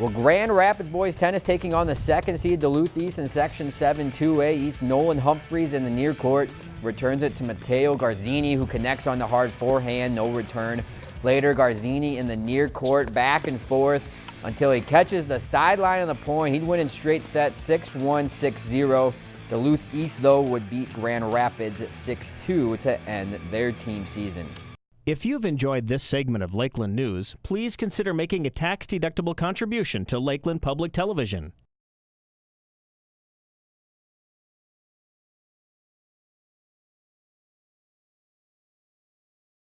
Well, Grand Rapids boys tennis taking on the second seed Duluth East in Section 7 2A. East Nolan Humphreys in the near court returns it to Matteo Garzini who connects on the hard forehand, no return. Later, Garzini in the near court, back and forth until he catches the sideline on the point. He'd win in straight sets 6-1, 6-0. Duluth East, though, would beat Grand Rapids 6-2 to end their team season. If you've enjoyed this segment of Lakeland News, please consider making a tax-deductible contribution to Lakeland Public Television.